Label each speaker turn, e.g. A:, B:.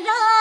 A: میرا